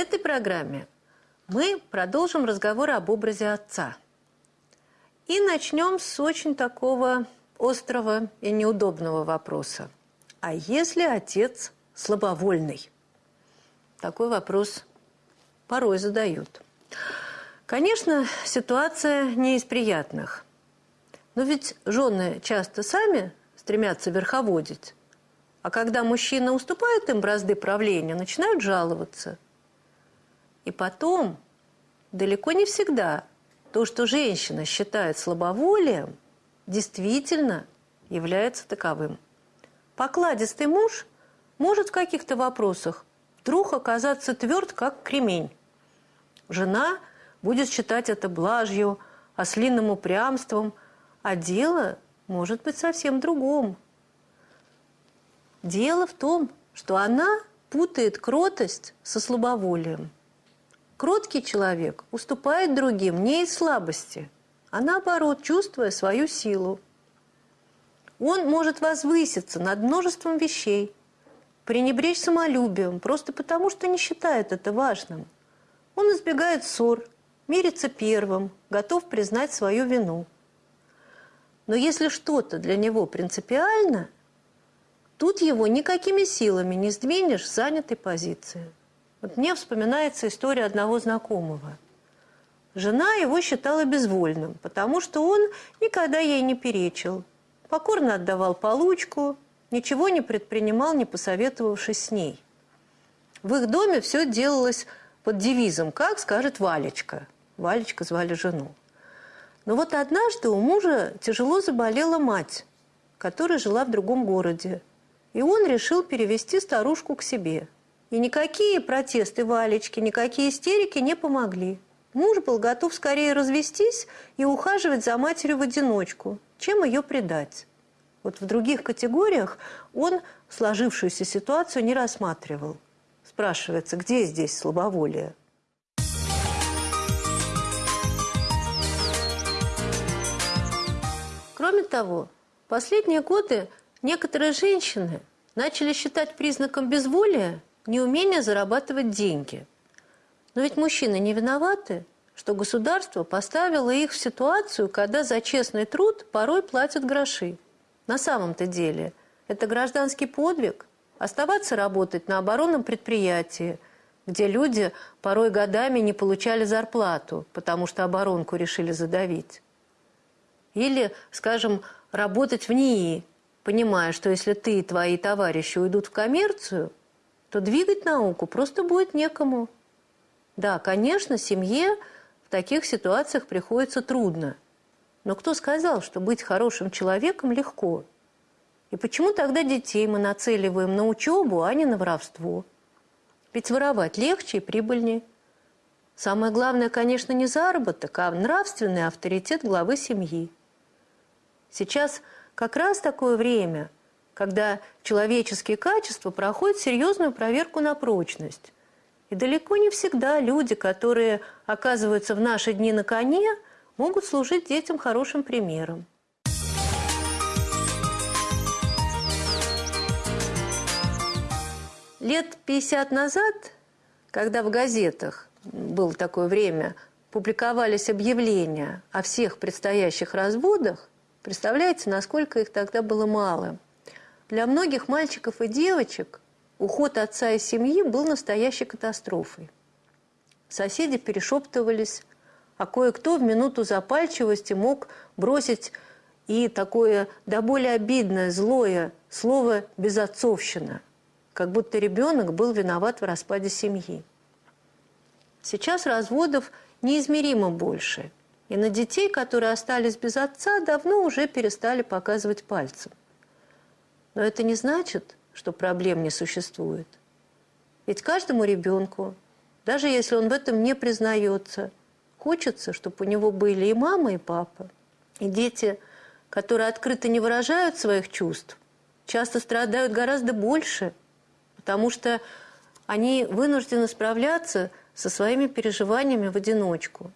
этой программе мы продолжим разговор об образе отца. И начнем с очень такого острого и неудобного вопроса. А если отец слабовольный? Такой вопрос порой задают. Конечно, ситуация не из приятных. Но ведь жены часто сами стремятся верховодить. А когда мужчина уступает им бразды правления, начинают жаловаться. И потом, далеко не всегда, то, что женщина считает слабоволием, действительно является таковым. Покладистый муж может в каких-то вопросах вдруг оказаться тверд, как кремень. Жена будет считать это блажью, ослиным упрямством, а дело может быть совсем другом. Дело в том, что она путает кротость со слабоволием. Кроткий человек уступает другим не из слабости, а наоборот, чувствуя свою силу. Он может возвыситься над множеством вещей, пренебречь самолюбием, просто потому что не считает это важным. Он избегает ссор, мирится первым, готов признать свою вину. Но если что-то для него принципиально, тут его никакими силами не сдвинешь с занятой позиции. Вот мне вспоминается история одного знакомого. Жена его считала безвольным, потому что он никогда ей не перечил, покорно отдавал получку, ничего не предпринимал, не посоветовавшись с ней. В их доме все делалось под девизом «Как скажет Валечка». Валечка звали жену. Но вот однажды у мужа тяжело заболела мать, которая жила в другом городе. И он решил перевести старушку к себе. И никакие протесты Валечки, никакие истерики не помогли. Муж был готов скорее развестись и ухаживать за матерью в одиночку, чем ее предать. Вот в других категориях он сложившуюся ситуацию не рассматривал. Спрашивается, где здесь слабоволие? Кроме того, последние годы некоторые женщины начали считать признаком безволия неумение зарабатывать деньги. Но ведь мужчины не виноваты, что государство поставило их в ситуацию, когда за честный труд порой платят гроши. На самом-то деле это гражданский подвиг – оставаться работать на оборонном предприятии, где люди порой годами не получали зарплату, потому что оборонку решили задавить. Или, скажем, работать в НИИ, понимая, что если ты и твои товарищи уйдут в коммерцию, то двигать науку просто будет некому. Да, конечно, семье в таких ситуациях приходится трудно – но кто сказал, что быть хорошим человеком легко? И почему тогда детей мы нацеливаем на учебу, а не на воровство? Ведь воровать легче и прибыльнее. Самое главное, конечно, не заработок, а нравственный авторитет главы семьи. Сейчас как раз такое время, когда человеческие качества проходят серьезную проверку на прочность. И далеко не всегда люди, которые оказываются в наши дни на коне – могут служить детям хорошим примером. Лет 50 назад, когда в газетах было такое время, публиковались объявления о всех предстоящих разводах, представляете, насколько их тогда было мало. Для многих мальчиков и девочек уход отца из семьи был настоящей катастрофой. Соседи перешептывались а кое-кто в минуту запальчивости мог бросить и такое до более обидное, злое слово «безотцовщина», как будто ребенок был виноват в распаде семьи. Сейчас разводов неизмеримо больше, и на детей, которые остались без отца, давно уже перестали показывать пальцем. Но это не значит, что проблем не существует. Ведь каждому ребенку, даже если он в этом не признается – Хочется, чтобы у него были и мама, и папа. И дети, которые открыто не выражают своих чувств, часто страдают гораздо больше, потому что они вынуждены справляться со своими переживаниями в одиночку.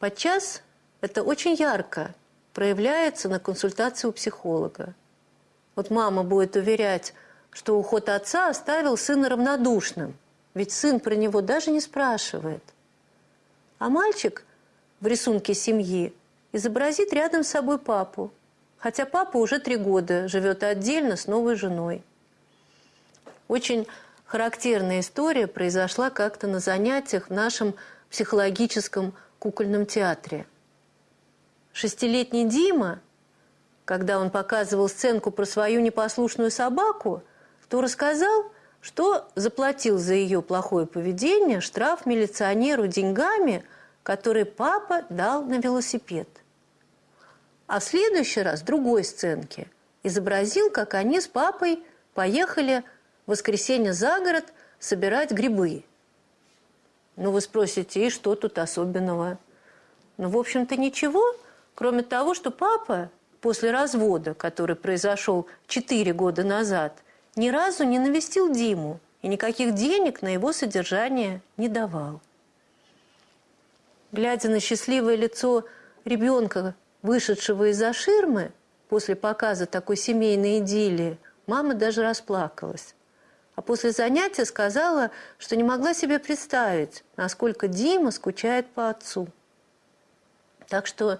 Подчас это очень ярко проявляется на консультации у психолога. Вот мама будет уверять, что уход отца оставил сына равнодушным – ведь сын про него даже не спрашивает. А мальчик в рисунке семьи изобразит рядом с собой папу, хотя папа уже три года живет отдельно с новой женой. Очень характерная история произошла как-то на занятиях в нашем психологическом кукольном театре. Шестилетний Дима, когда он показывал сценку про свою непослушную собаку, то рассказал, что заплатил за ее плохое поведение штраф милиционеру деньгами, которые папа дал на велосипед. А в следующий раз другой сценке изобразил, как они с папой поехали в воскресенье за город собирать грибы. Ну, вы спросите, и что тут особенного? Ну, в общем-то, ничего, кроме того, что папа после развода, который произошел 4 года назад, ни разу не навестил Диму и никаких денег на его содержание не давал. Глядя на счастливое лицо ребенка, вышедшего из-за ширмы, после показа такой семейной идиллии, мама даже расплакалась. А после занятия сказала, что не могла себе представить, насколько Дима скучает по отцу. Так что,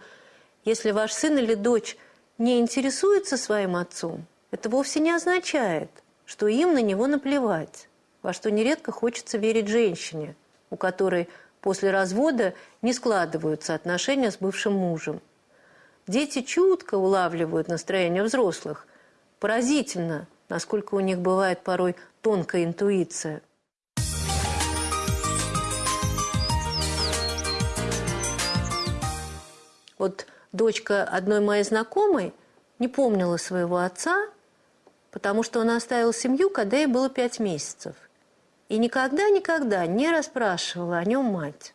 если ваш сын или дочь не интересуется своим отцом, это вовсе не означает – что им на него наплевать, во что нередко хочется верить женщине, у которой после развода не складываются отношения с бывшим мужем. Дети чутко улавливают настроение взрослых. Поразительно, насколько у них бывает порой тонкая интуиция. Вот дочка одной моей знакомой не помнила своего отца потому что он оставил семью, когда ей было пять месяцев. И никогда-никогда не расспрашивала о нем мать.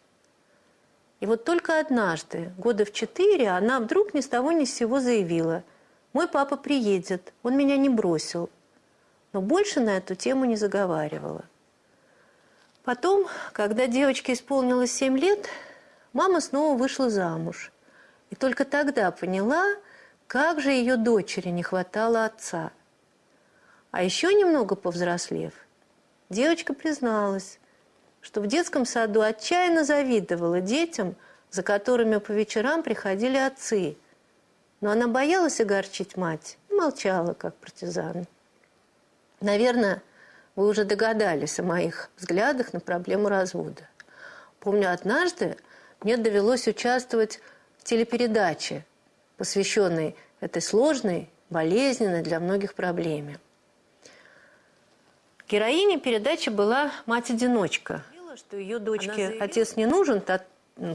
И вот только однажды, года в четыре, она вдруг ни с того ни с сего заявила, «Мой папа приедет, он меня не бросил». Но больше на эту тему не заговаривала. Потом, когда девочке исполнилось семь лет, мама снова вышла замуж. И только тогда поняла, как же ее дочери не хватало отца – а еще немного повзрослев, девочка призналась, что в детском саду отчаянно завидовала детям, за которыми по вечерам приходили отцы. Но она боялась огорчить мать и молчала, как партизан. Наверное, вы уже догадались о моих взглядах на проблему развода. Помню, однажды мне довелось участвовать в телепередаче, посвященной этой сложной, болезненной для многих проблеме. Героиня передачи была мать-одиночка. Что ее дочке отец не нужен,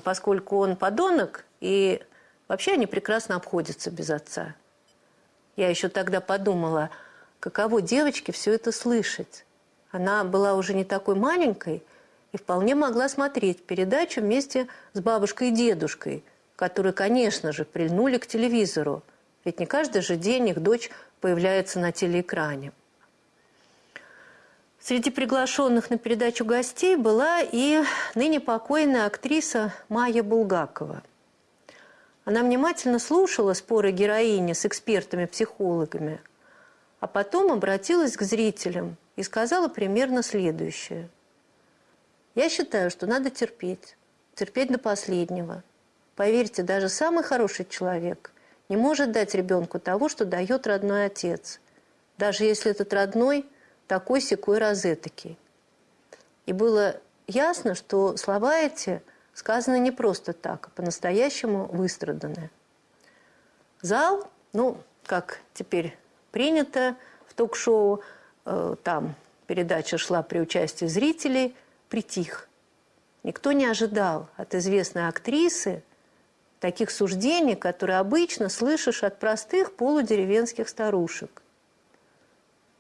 поскольку он подонок, и вообще они прекрасно обходятся без отца. Я еще тогда подумала, каково девочке все это слышать. Она была уже не такой маленькой и вполне могла смотреть передачу вместе с бабушкой и дедушкой, которые, конечно же, прильнули к телевизору. Ведь не каждый же день их дочь появляется на телеэкране. Среди приглашенных на передачу гостей была и ныне покойная актриса Майя Булгакова. Она внимательно слушала споры героини с экспертами-психологами, а потом обратилась к зрителям и сказала примерно следующее. «Я считаю, что надо терпеть, терпеть до последнего. Поверьте, даже самый хороший человек не может дать ребенку того, что дает родной отец, даже если этот родной – такой секой розетки. И было ясно, что слова эти сказаны не просто так, а по-настоящему выстраданы. Зал, ну, как теперь принято в ток-шоу, э, там передача шла при участии зрителей, притих. Никто не ожидал от известной актрисы таких суждений, которые обычно слышишь от простых полудеревенских старушек.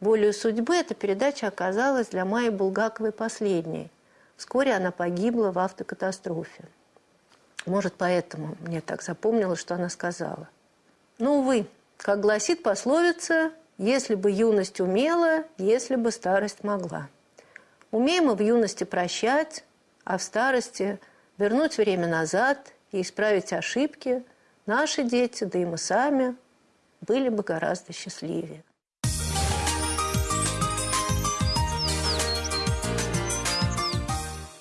Волею судьбы эта передача оказалась для Майи Булгаковой последней. Вскоре она погибла в автокатастрофе. Может, поэтому мне так запомнилось, что она сказала. Ну, увы, как гласит пословица, если бы юность умела, если бы старость могла. Умеем мы в юности прощать, а в старости вернуть время назад и исправить ошибки, наши дети, да и мы сами, были бы гораздо счастливее.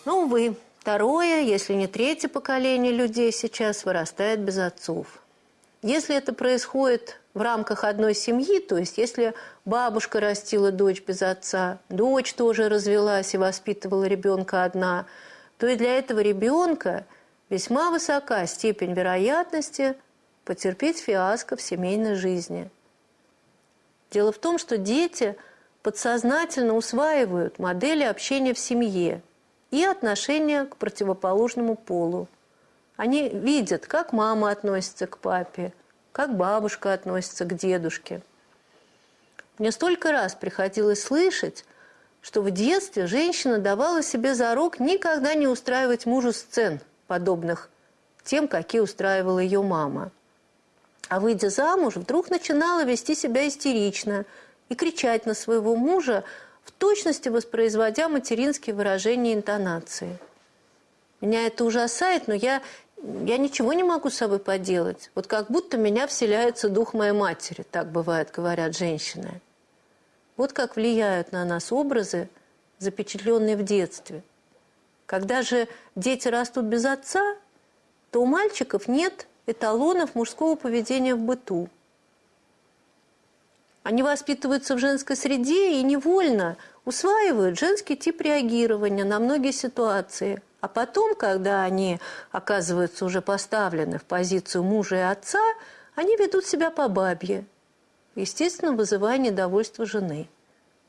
Ну, увы, второе, если не третье поколение людей сейчас вырастает без отцов. Если это происходит в рамках одной семьи, то есть если бабушка растила дочь без отца, дочь тоже развелась и воспитывала ребенка одна, то и для этого ребенка весьма высока степень вероятности потерпеть фиаско в семейной жизни. Дело в том, что дети подсознательно усваивают модели общения в семье и отношения к противоположному полу. Они видят, как мама относится к папе, как бабушка относится к дедушке. Мне столько раз приходилось слышать, что в детстве женщина давала себе зарок никогда не устраивать мужу сцен, подобных тем, какие устраивала ее мама. А выйдя замуж, вдруг начинала вести себя истерично и кричать на своего мужа, в точности воспроизводя материнские выражения и интонации. Меня это ужасает, но я я ничего не могу с собой поделать. Вот как будто меня вселяется дух моей матери, так бывает, говорят женщины. Вот как влияют на нас образы, запечатленные в детстве. Когда же дети растут без отца, то у мальчиков нет эталонов мужского поведения в быту. Они воспитываются в женской среде и невольно усваивают женский тип реагирования на многие ситуации – а потом, когда они оказываются уже поставлены в позицию мужа и отца, они ведут себя по бабье, естественно, вызывая недовольство жены.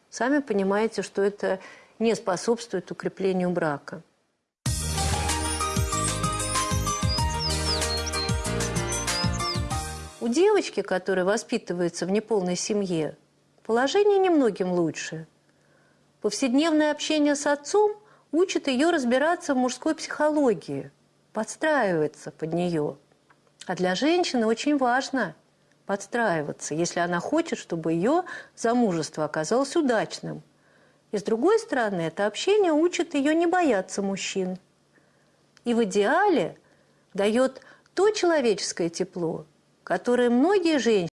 Сами понимаете, что это не способствует укреплению брака. У девочки, которая воспитывается в неполной семье, положение немногим лучше. Повседневное общение с отцом – учит ее разбираться в мужской психологии, подстраиваться под нее. А для женщины очень важно подстраиваться, если она хочет, чтобы ее замужество оказалось удачным. И с другой стороны, это общение учит ее не бояться мужчин. И в идеале дает то человеческое тепло, которое многие женщины